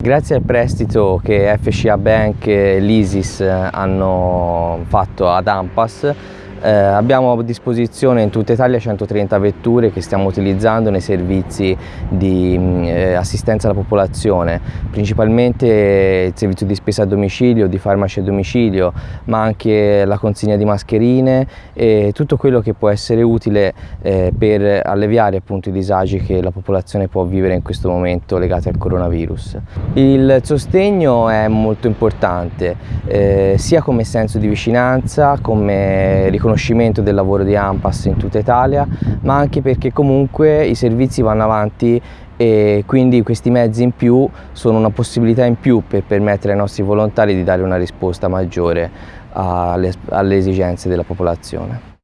Grazie al prestito che FCA Bank e l'ISIS hanno fatto ad Ampas eh, abbiamo a disposizione in tutta Italia 130 vetture che stiamo utilizzando nei servizi di mm, eh, assistenza alla popolazione, principalmente il servizio di spesa a domicilio, di farmaci a domicilio, ma anche la consegna di mascherine e tutto quello che può essere utile eh, per alleviare appunto, i disagi che la popolazione può vivere in questo momento legati al coronavirus. Il sostegno è molto importante, eh, sia come senso di vicinanza, come riconoscimento riconoscimento del lavoro di AMPAS in tutta Italia, ma anche perché comunque i servizi vanno avanti e quindi questi mezzi in più sono una possibilità in più per permettere ai nostri volontari di dare una risposta maggiore alle, alle esigenze della popolazione.